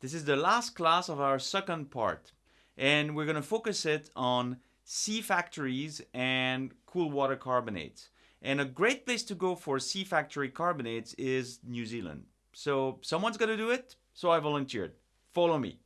This is the last class of our second part, and we're going to focus it on C factories and cool water carbonates. And a great place to go for C factory carbonates is New Zealand. So someone's going to do it, so I volunteered. Follow me.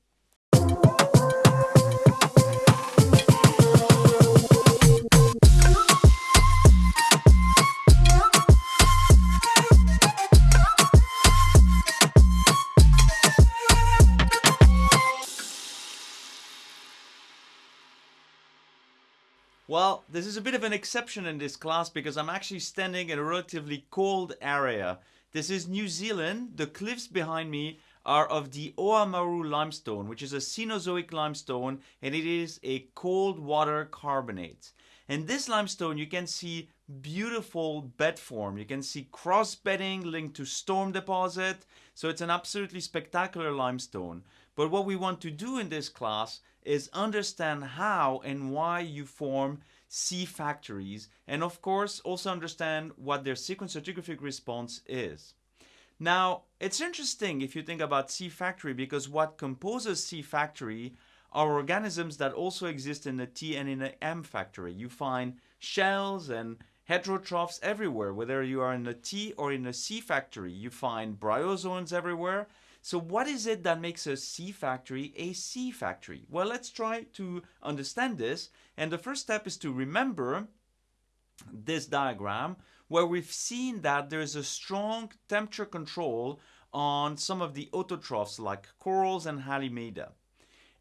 Well, this is a bit of an exception in this class because I'm actually standing in a relatively cold area. This is New Zealand. The cliffs behind me are of the Oamaru limestone, which is a Cenozoic limestone, and it is a cold water carbonate. And this limestone, you can see beautiful bed form. You can see cross bedding linked to storm deposit. So it's an absolutely spectacular limestone. But what we want to do in this class is understand how and why you form C factories and of course also understand what their sequence stratigraphic response is. Now it's interesting if you think about C factory because what composes C factory are organisms that also exist in the T and in the M factory. You find shells and heterotrophs everywhere, whether you are in the T or in the C factory. You find bryozoans everywhere so what is it that makes a C factory a C factory? Well, let's try to understand this. And the first step is to remember this diagram where we've seen that there's a strong temperature control on some of the autotrophs like corals and halimeda.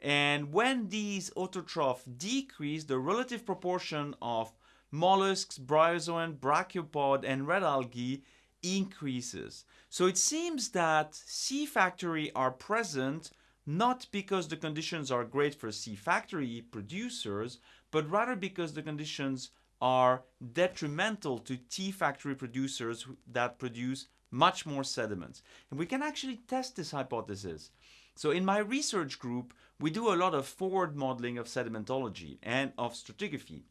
And when these autotrophs decrease, the relative proportion of mollusks, bryozoan, brachiopod, and red algae increases. So it seems that C factory are present not because the conditions are great for C factory producers, but rather because the conditions are detrimental to T factory producers that produce much more sediments. And we can actually test this hypothesis. So in my research group, we do a lot of forward modeling of sedimentology and of stratigraphy.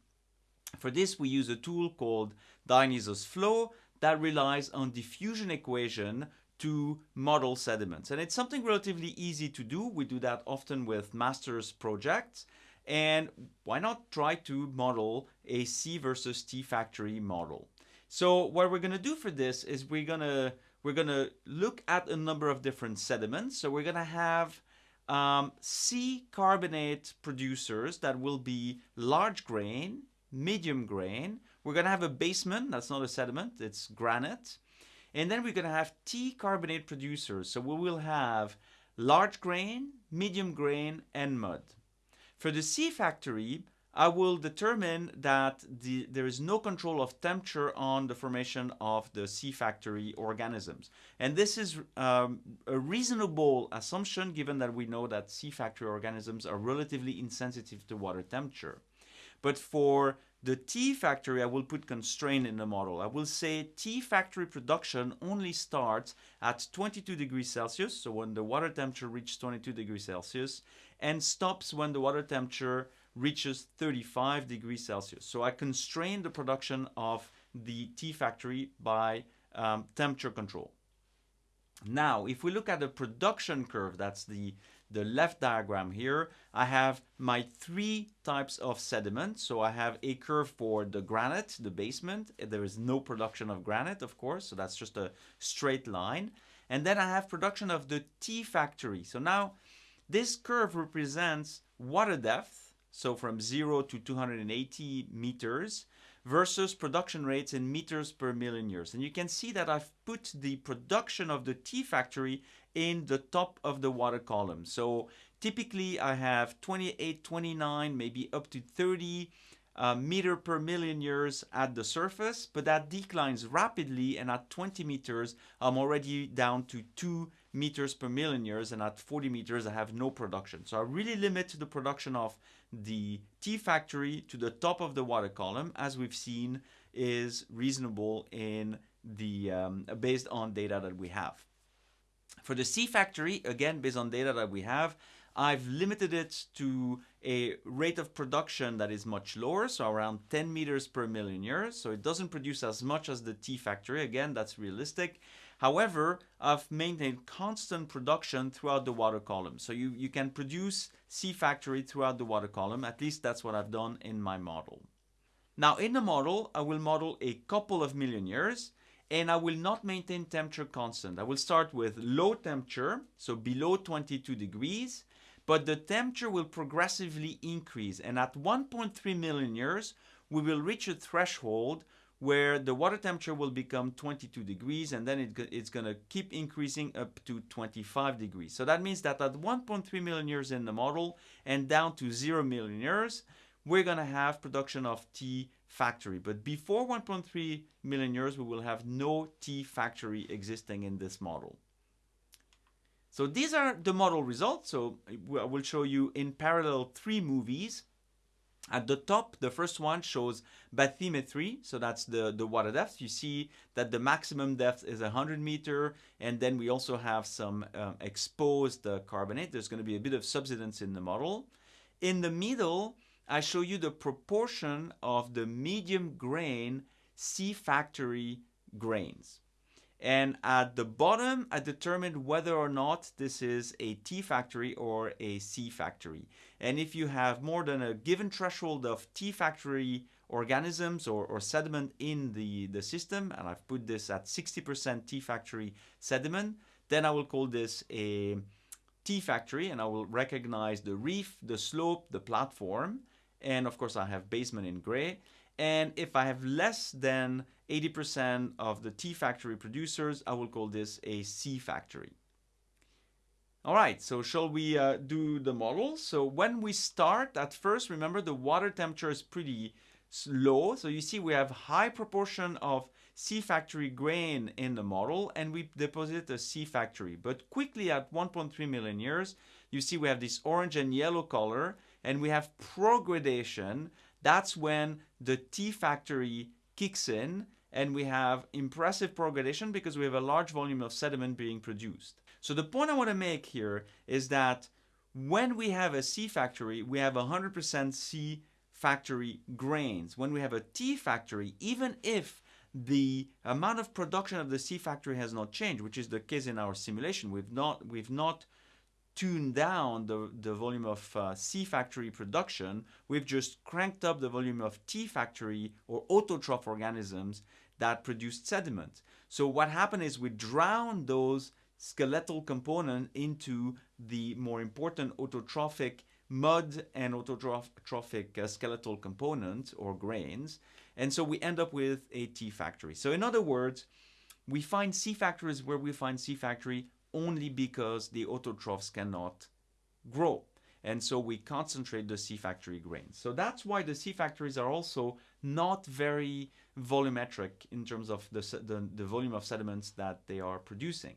For this, we use a tool called Dionisos Flow that relies on diffusion equation to model sediments. And it's something relatively easy to do. We do that often with master's projects. And why not try to model a C versus T factory model? So what we're going to do for this is we're going to we're going to look at a number of different sediments. So we're going to have um, C carbonate producers that will be large grain, medium grain, we're going to have a basement, that's not a sediment, it's granite. And then we're going to have T carbonate producers. So we will have large grain, medium grain, and mud. For the C factory, I will determine that the, there is no control of temperature on the formation of the C factory organisms. And this is um, a reasonable assumption given that we know that C factory organisms are relatively insensitive to water temperature. But for the T factory, I will put constraint in the model. I will say T factory production only starts at 22 degrees Celsius, so when the water temperature reaches 22 degrees Celsius, and stops when the water temperature reaches 35 degrees Celsius. So I constrain the production of the T factory by um, temperature control. Now, if we look at the production curve, that's the the left diagram here, I have my three types of sediment. So I have a curve for the granite, the basement. There is no production of granite, of course, so that's just a straight line. And then I have production of the T factory. So now this curve represents water depth, so from 0 to 280 meters, versus production rates in meters per million years. And you can see that I've put the production of the T factory in the top of the water column. So typically I have 28, 29, maybe up to 30 uh, meter per million years at the surface, but that declines rapidly and at 20 meters I'm already down to 2 meters per million years and at 40 meters I have no production. So I really limit the production of the T factory to the top of the water column as we've seen is reasonable in the um, based on data that we have. For the C factory, again, based on data that we have, I've limited it to a rate of production that is much lower, so around 10 meters per million years. So it doesn't produce as much as the T factory. Again, that's realistic. However, I've maintained constant production throughout the water column. So you, you can produce C factory throughout the water column. At least that's what I've done in my model. Now in the model, I will model a couple of million years and I will not maintain temperature constant. I will start with low temperature, so below 22 degrees, but the temperature will progressively increase. And at 1.3 million years, we will reach a threshold where the water temperature will become 22 degrees and then it, it's going to keep increasing up to 25 degrees. So that means that at 1.3 million years in the model and down to 0 million years, we're going to have production of T factory. But before 1.3 million years, we will have no T factory existing in this model. So these are the model results. So uh, I will show you in parallel three movies at the top, the first one shows bathymetry, so that's the, the water depth. You see that the maximum depth is 100 meter, and then we also have some um, exposed uh, carbonate. There's going to be a bit of subsidence in the model. In the middle, I show you the proportion of the medium grain C factory grains. And at the bottom, I determined whether or not this is a T factory or a C factory. And if you have more than a given threshold of T factory organisms or, or sediment in the, the system, and I've put this at 60% T factory sediment, then I will call this a T factory and I will recognize the reef, the slope, the platform, and of course I have basement in gray. And if I have less than 80% of the T factory producers, I will call this a C factory. All right, so shall we uh, do the model? So when we start, at first, remember the water temperature is pretty low. So you see we have high proportion of C factory grain in the model and we deposit a C factory. But quickly at 1.3 million years, you see we have this orange and yellow color and we have progradation. That's when the T factory kicks in and we have impressive progradation because we have a large volume of sediment being produced. So the point I want to make here is that when we have a C factory, we have 100% C factory grains. When we have a T factory, even if the amount of production of the C factory has not changed, which is the case in our simulation, we've not, we've not tuned down the, the volume of uh, C factory production, we've just cranked up the volume of T factory or autotroph organisms that produced sediment. So what happened is we drowned those skeletal components into the more important autotrophic mud and autotrophic uh, skeletal components or grains. And so we end up with a T factory. So in other words, we find C factories where we find C factory only because the autotrophs cannot grow. And so we concentrate the C factory grains. So that's why the C factories are also not very volumetric in terms of the, the, the volume of sediments that they are producing.